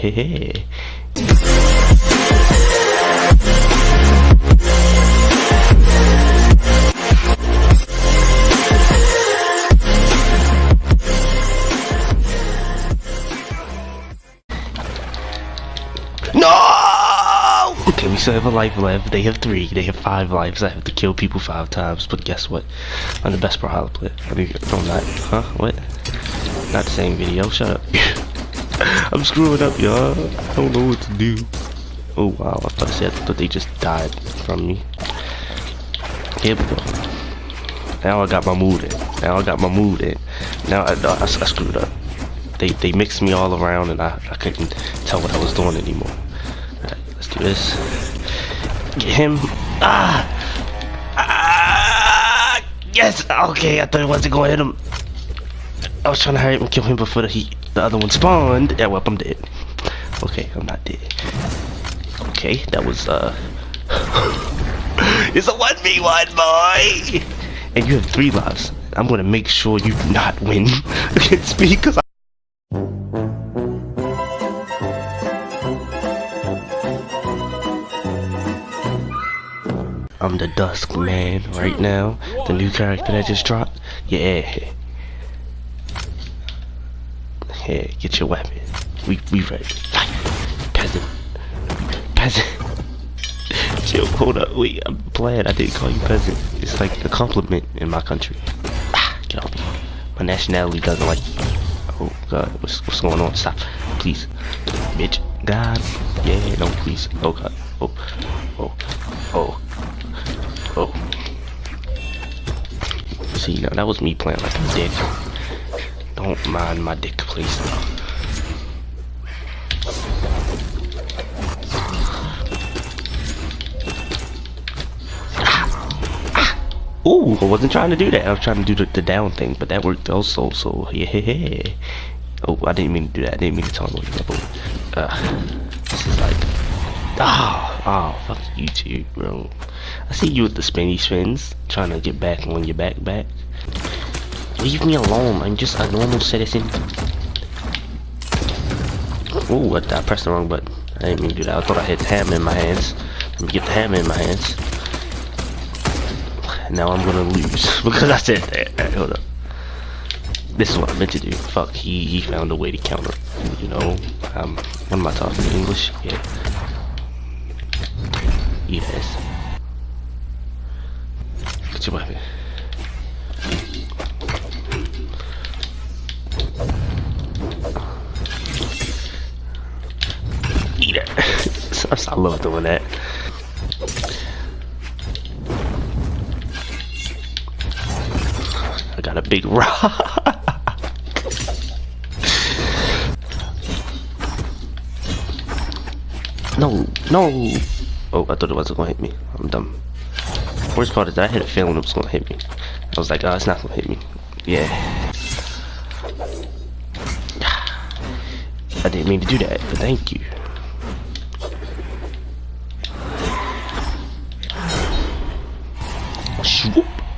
No! Okay, we still have a life left. They have three. They have five lives. I have to kill people five times. But guess what? I'm the best player. I mean, no, I'm not. Huh? What? Not the same video. Shut up. I'm screwing up, y'all. I don't know what to do. Oh, wow. I thought I said that they just died from me. Here we go. Now I got my mood in. Now I got my mood in. Now I, I, I screwed up. They, they mixed me all around and I, I couldn't tell what I was doing anymore. Alright, let's do this. Get him. Ah! Ah! Yes! Okay, I thought I wasn't going to hit him. I was trying to hurry up and kill him before the, he, the other one spawned. Yeah, well, I'm dead. Okay, I'm not dead. Okay, that was, uh... it's a 1v1, boy! And you have three lives. I'm gonna make sure you do not win against me, because I I'm the Dusk Man right now. The new character that just dropped. Yeah. Yeah, get your weapon. We we ready. Fight. Peasant. Peasant. Chill, hold up. Wait, I'm glad I didn't call you peasant. It's like a compliment in my country. Ah, get off me. My nationality doesn't like you. Oh god, what's what's going on? Stop. Please. Bitch. God. Yeah, no, please. Oh god. Oh. Oh. Oh. Oh. See, now that was me playing like a dick. Don't mind my dick, please. Ooh, I wasn't trying to do that. I was trying to do the, the down thing, but that worked also, so yeah. Oh, I didn't mean to do that. I didn't mean to tell you about uh, This is like... Oh, oh, fuck YouTube, bro. I see you with the spinny spins, trying to get back on your back back. Leave me alone, I'm just a normal citizen. Oh, I, I pressed the wrong button. I didn't mean to do that. I thought I had the hammer in my hands. Let me get the hammer in my hands. Now I'm gonna lose because I said that. Hold up. This is what I meant to do. Fuck, he, he found a way to counter. You know, um, what am I talking English? Yeah. Yes. Get your weapon. I love doing that. I got a big rock. no, no. Oh, I thought it wasn't gonna hit me. I'm dumb. Worst part is I had a feeling it was gonna hit me. I was like, oh, it's not gonna hit me. Yeah. I didn't mean to do that, but thank you. Swoop.